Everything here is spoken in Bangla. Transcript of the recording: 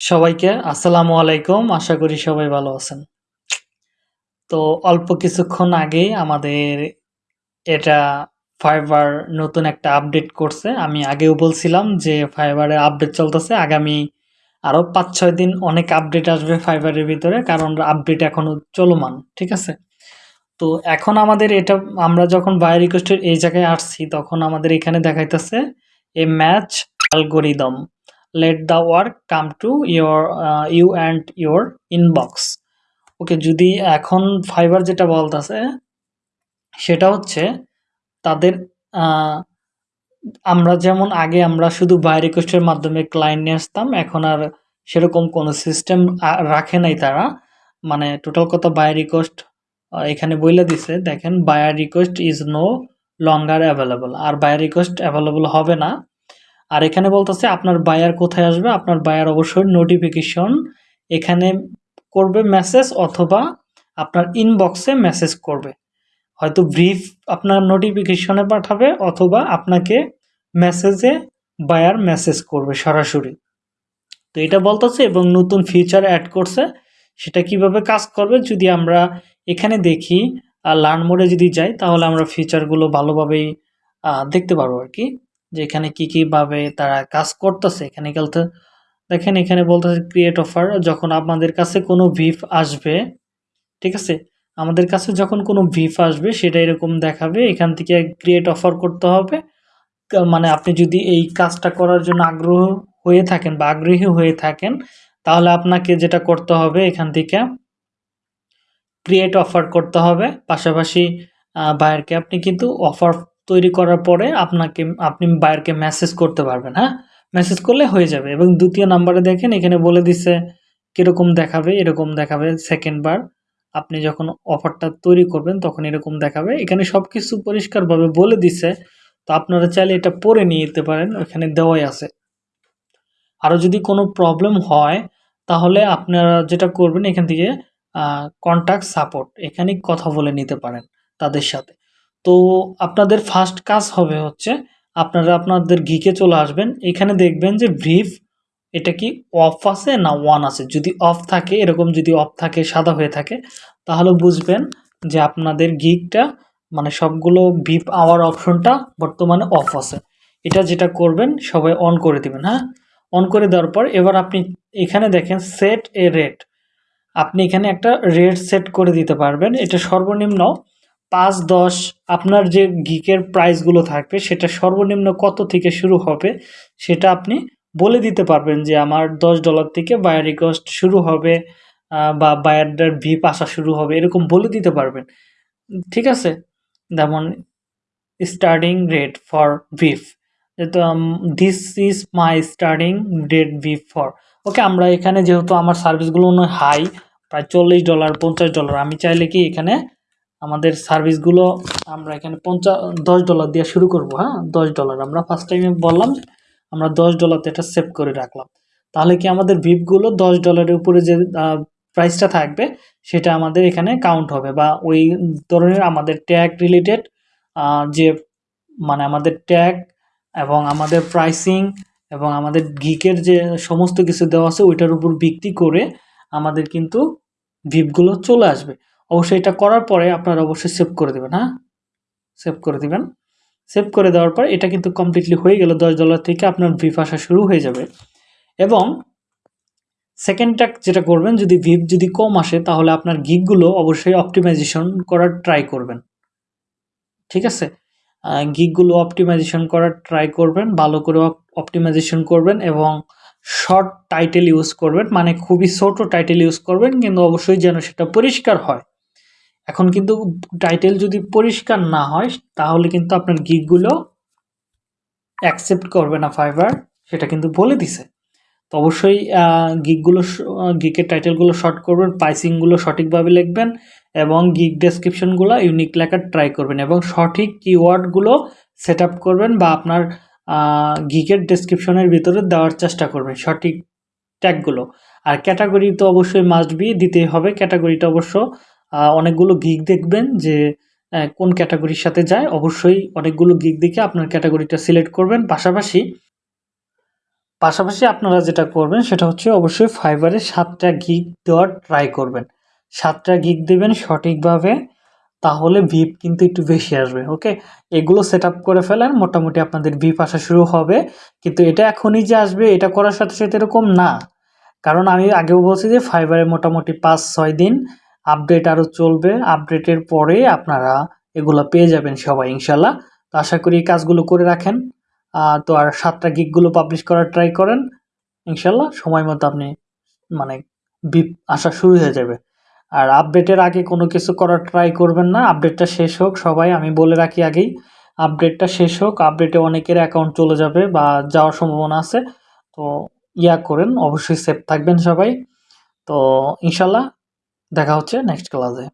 সবাইকে আসসালামু আলাইকুম। আশা করি সবাই ভালো আছেন। তো অল্প কিছুক্ষণ আগেই আমাদের এটা ফাইবার নতুন একটা আপডেট করছে। আমি আগেও বলছিলাম যে এর আপডেট চলতেছে। আগামী আরও পাঁচ ছয় দিন অনেক আপডেট আসবে ফাইবারের ভিতরে। কারণ আপডেট এখনও চলমান। ঠিক আছে? তো এখন আমাদের এটা, আমরা যখন বায়ার রিকোয়েস্ট এর এই জায়গায় আসছি, তখন আমাদের এখানে দেখাইতেছে a match algorithm let the work come to your you and your inbox okay যদি এখন ফাইবার যেটা বলতেছে, সেটা হচ্ছে তাদের আমরা যেমন আগে আমরা শুধু বাই রিকোয়েস্টের মাধ্যমে ক্লায়েন্ট নিয়ে আসতাম, এখন আর সেরকম কোনো সিস্টেম রাখে নাই তারা। মানে টোটাল কথা বাই রিকোয়েস্ট এখানে বইলে দিছে, দেখেন buyer request is no longer available R buyer request available হবে না। আর এখানে বলতেছে আপনার বায়ার কোথায় আসবে? আপনার বায়ার অবশ্যই নোটিফিকেশন এখানে করবে মেসেজ অথবা আপনার ইনবক্সে মেসেজ করবে। হয়তো ব্রিফ আপনার নোটিফিকেশনে পাঠাবে অথবা আপনাকে মেসেজে বায়ার মেসেজ করবে সরাসরি। তো এটা বলতেছে এবং নতুন ফিচার অ্যাড করছে। সেটা কীভাবে কাজ করবে যদি আমরা এখানে দেখি আর লার্ন মোডে যদি যাই তাহলে আমরা ফিচারগুলো ভালোভাবেই দেখতে পারব আর কি। যে এখানে কী কীভাবে তারা কাজ করতেছে এখানে খেলতে দেখেন এখানে বলতেছে ক্রিয়েট অফার যখন আপনাদের কাছে কোনো ভিফ আসবে, ঠিক আছে? আমাদের কাছে যখন কোনো ভিফ আসবে, সেটা এরকম দেখাবে, এখান থেকে ক্রিয়েট অফার করতে হবে। মানে আপনি যদি এই কাজটা করার জন্য আগ্রহ হয়ে থাকেন বা আগ্রহী হয়ে থাকেন, তাহলে আপনাকে যেটা করতে হবে, এখান থেকে ক্রিয়েট অফার করতে হবে। পাশাপাশি বায়ারকে আপনি কিন্তু অফার তৈরি করার পরে আপনাকে, আপনি বায়ারকে মেসেজ করতে পারবেন হ্যাঁ? মেসেজ করলে হয়ে যাবে এবং দ্বিতীয় নাম্বারে দেখেন, এখানে বলে দিছে, কীরকম দেখাবে? এরকম দেখাবে সেকেন্ড বার। আপনি যখন অফারটা তৈরি করবেন, তখন এরকম দেখাবে। এখানে সব কিছু পরিষ্কারভাবে বলে দিছে। তো আপনারা চাইলে এটা পরে নিয়ে যেতে পারেন, ওখানে দেওয়াই আছে। আরও যদি কোনো প্রবলেম হয়, তাহলে আপনারা যেটা করবেন, এখান থেকে কন্ট্যাক্ট সাপোর্ট এখানে কথা বলে নিতে পারেন তাদের সাথে। তো আপনাদের ফার্স্ট কাজ হবে হচ্ছে আপনারা আপনাদের ঘিকে চলে আসবেন। এখানে দেখবেন যে ব্রিফ এটা কি অফ আছে না ওয়ান আছে? যদি অফ থাকে, এরকম যদি অফ থাকে, সাদা হয়ে থাকে, তাহলে বুঝবেন যে আপনাদের গিকটা মানে সবগুলো ভিপ আওয়ার অপশনটা বর্তমানে অফ আছে। এটা যেটা করবেন, সবাই অন করে দিবেন হ্যাঁ? অন করে দেওয়ার পর এবার আপনি এখানে দেখেন সেট এ রেট আপনি এখানে একটা রেট সেট করে দিতে পারবেন। এটা সর্বনিম্ন পাঁচ দশ আপনার যে গিকের প্রাইসগুলো থাকবে, সেটা সর্বনিম্ন কত থেকে শুরু হবে, সেটা আপনি বলে দিতে পারবেন যে আমার দশ ডলার থেকে বায়ার রিকোয়েস্ট শুরু হবে বা বায়ারদের ভিপ আসা শুরু হবে, এরকম বলে দিতে পারবেন। ঠিক আছে? যেমন স্টার্টিং রেট ফর ভিফ যেহেতু this is my starting rate ভিফ for okay আমরা এখানে যেহেতু আমার সার্ভিসগুলো হাই প্রায় চল্লিশ ডলার পঞ্চাশ ডলার আমি চাইলে কি এখানে আমাদের সার্ভিসগুলো আমরা এখানে পঞ্চাশ দশ ডলার দিয়ে শুরু করব হ্যাঁ? দশ ডলার আমরা ফার্স্ট টাইমে বললাম আমরা দশ ডলারতে এটা সেভ করে রাখলাম। তাহলে কি আমাদের ভিপগুলো দশ ডলারের উপরে যে প্রাইসটা থাকবে, সেটা আমাদের এখানে কাউন্ট হবে বা ওই ধরনের আমাদের ট্যাগ রিলেটেড যে মানে আমাদের ট্যাগ এবং আমাদের প্রাইসিং এবং আমাদের গিকের যে সমস্ত কিছু দেওয়া আছে, ওইটার উপর ভিত্তি করে আমাদের কিন্তু ভিপগুলো চলে আসবে। অবশ্যই এটা করার পরে আপনারা অবশ্যই সেভ করে দেবেন হ্যাঁ? সেভ করে দেবেন। সেভ করে দেওয়ার পর এটা কিন্তু কমপ্লিটলি হয়ে গেল, দশ ডলার থেকে আপনার ভিপ আসা শুরু হয়ে যাবে। এবং সেকেন্ডটা যেটা করবেন, যদি ভিপ যদি কম আসে, তাহলে আপনার গিকগুলো অবশ্যই অপটিমাইজেশন করার ট্রাই করবেন। ঠিক আছে? গিকগুলো অপটিমাইজেশন করার ট্রাই করবেন, ভালো করে অপটিমাইজেশন করবেন এবং শর্ট টাইটেল ইউজ করবেন মানে খুবই ছোট টাইটেল ইউজ করবেন, কিন্তু অবশ্যই যেন সেটা পরিষ্কার হয়। এখন কিন্তু টাইটেল যদি পরিষ্কার না হয়, তাহলে কিন্তু আপনার গিকগুলো অ্যাকসেপ্ট করবে না ফাইবার সেটা কিন্তু বলে দিছে। তো অবশ্যই গিকগুলো গিকের টাইটেলগুলো শর্ট করবেন প্রাইসিংগুলো সঠিকভাবে লিখবেন এবং গিক ডেসক্রিপশনগুলো ইউনিক লেখার ট্রাই করবেন এবং সঠিক কিওয়ার্ডগুলো সেট আপ করবেন বা আপনার গিকের ডেসক্রিপশনের ভিতরে দেওয়ার চেষ্টা করবেন সঠিক ট্যাগগুলো আর ক্যাটাগরি তো অবশ্যই মাস্ট বি দিতেই হবে। ক্যাটাগরিটা অবশ্য অনেকগুলো গিগ দেখবেন যে কোন ক্যাটাগরির সাথে যায়। অবশ্যই অনেকগুলো গিক দেখে আপনার ক্যাটাগরিটা সিলেক্ট করবেন। পাশাপাশি পাশাপাশি আপনারা যেটা করবেন, সেটা হচ্ছে অবশ্যই ফাইবারে সাতটা গিগ দেওয়ার ট্রাই করবেন। সাতটা গিগ দেবেন সঠিকভাবে, তাহলে ভিপ কিন্তু একটু বেশি আসবে ওকে এগুলো সেট করে ফেলেন, মোটামুটি আপনাদের ভিপ আসা শুরু হবে। কিন্তু এটা এখনই যে আসবে, এটা করার সাথে সাথে এরকম না। কারণ আমি আগেও বলছি যে ফাইবারে মোটামুটি পাঁচ ছয় দিন আপডেট আরও চলবে। আপডেটের পরে আপনারা এগুলো পেয়ে যাবেন সবাই ইনশাল্লাহ তো আশা করি এই কাজগুলো করে রাখেন। তো আর সাতটা গিকগুলো পাবলিশ করার ট্রাই করেন। ইনশাল্লাহ সময় মতো আপনি মানে বিপ আসা শুরু হয়ে যাবে। আর আপডেটের আগে কোনো কিছু করার ট্রাই করবেন না। আপডেটটা শেষ হোক সবাই, আমি বলে রাখি আগেই। আপডেটটা শেষ হোক আপডেটে অনেকের অ্যাকাউন্ট চলে যাবে বা যাওয়ার সম্ভাবনা আছে। তো ইয়া করেন, অবশ্যই সেফ থাকবেন সবাই। তো ইনশাল্লাহ দেখা হচ্ছে নেক্সট ক্লাসে